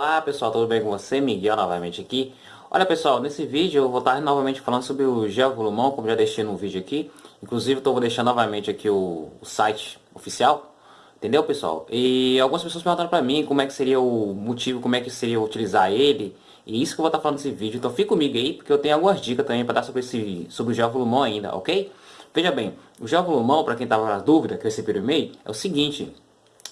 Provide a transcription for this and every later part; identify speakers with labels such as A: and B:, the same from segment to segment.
A: Olá pessoal, tudo bem com você? Miguel novamente aqui. Olha pessoal, nesse vídeo eu vou estar novamente falando sobre o gel volumão, como já deixei no vídeo aqui. Inclusive eu vou deixar novamente aqui o, o, site oficial, entendeu pessoal? E algumas pessoas perguntaram pra mim como é que seria o motivo, como é que seria utilizar ele. E isso que eu vou estar falando nesse vídeo, então fica comigo aí, porque eu tenho algumas dicas também para dar sobre, esse, sobre o gel volumão ainda, ok? Veja bem, o gel volumão, para quem estava na dúvida, que eu recebi o e-mail, é o seguinte,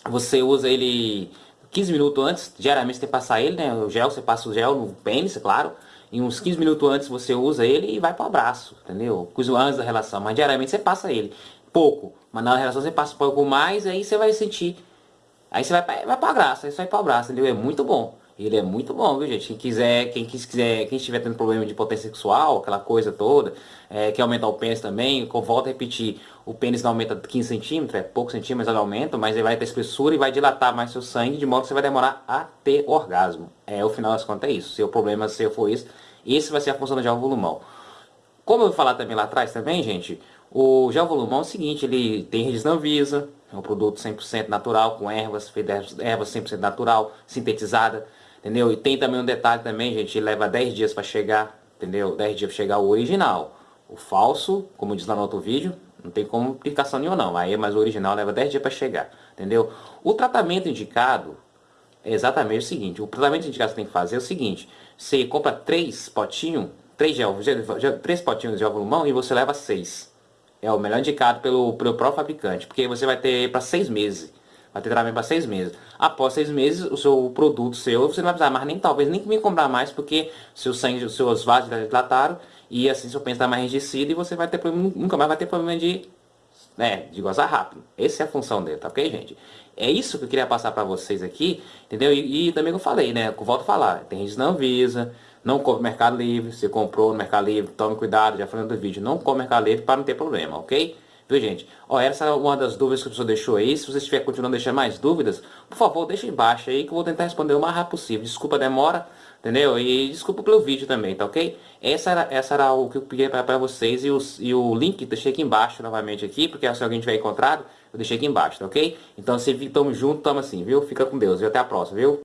A: você usa ele 15 minutos antes, geralmente você passar ele, né? O gel, você passa o gel no pênis, é claro. E uns 15 minutos antes você usa ele e vai para o abraço, entendeu? Coisa antes da relação, mas diariamente você passa ele. Pouco, mas na relação você passa um pouco mais, aí você vai sentir. Aí você vai, vai para a graça, aí você vai para o abraço, entendeu? É muito bom. Ele é muito bom, viu gente? Quem quiser, quem quiser, quem estiver tendo problema de potência sexual, aquela coisa toda, é, quer aumentar o pênis também, volto a repetir, o pênis não aumenta 15 centímetros, é pouco centímetros ele aumenta, mas ele vai ter espessura e vai dilatar mais seu sangue, de modo que você vai demorar a ter orgasmo. É, o final das contas é isso. Se o problema se for isso, esse vai ser a função do gel volumão. Como eu vou falar também lá atrás também, gente, o gel volumão é o seguinte, ele tem resina Visa, é um produto 100% natural, com ervas, ervas 100% natural, sintetizada, entendeu? E tem também um detalhe também, gente, leva 10 dias para chegar, entendeu? 10 dias para chegar o original. O falso, como diz lá no outro vídeo, não tem complicação nenhuma não. Aí, mas o original leva 10 dias para chegar, entendeu? O tratamento indicado é exatamente o seguinte. O tratamento indicado que você tem que fazer é o seguinte. Você compra 3 potinhos, 3 gel, três potinhos de gel volumão e você leva 6. É o melhor indicado pelo, pelo próprio fabricante, porque você vai ter para 6 meses. Vai ter tratamento para seis meses. Após seis meses, o seu produto seu, você não vai precisar mais nem, talvez, nem me comprar mais, porque seu sangue, os seus vasos dilataram, e assim seu pênis está mais enrijecido, e você vai ter problema, nunca mais vai ter problema de, né, de gozar rápido. Essa é a função dele, tá ok, gente? É isso que eu queria passar para vocês aqui, entendeu? E, e, também que eu falei, né, eu volto a falar, tem gente não visa, não compra Mercado Livre, você comprou no Mercado Livre, tome cuidado, já falando do vídeo, não compra Mercado Livre para não ter problema, ok? Viu, gente? Ó, essa é uma das dúvidas que a pessoa deixou aí. Se você estiver continuando deixando mais dúvidas, por favor, deixa embaixo aí que eu vou tentar responder o mais rápido possível. Desculpa a demora, entendeu? E desculpa pelo vídeo também, tá ok? Essa era, essa era o que eu pedi para vocês e, os, e o link deixei aqui embaixo novamente aqui, porque se alguém tiver encontrado, eu deixei aqui embaixo, tá ok? Então, se tamo junto, tamo assim, viu? Fica com Deus e até a próxima, viu?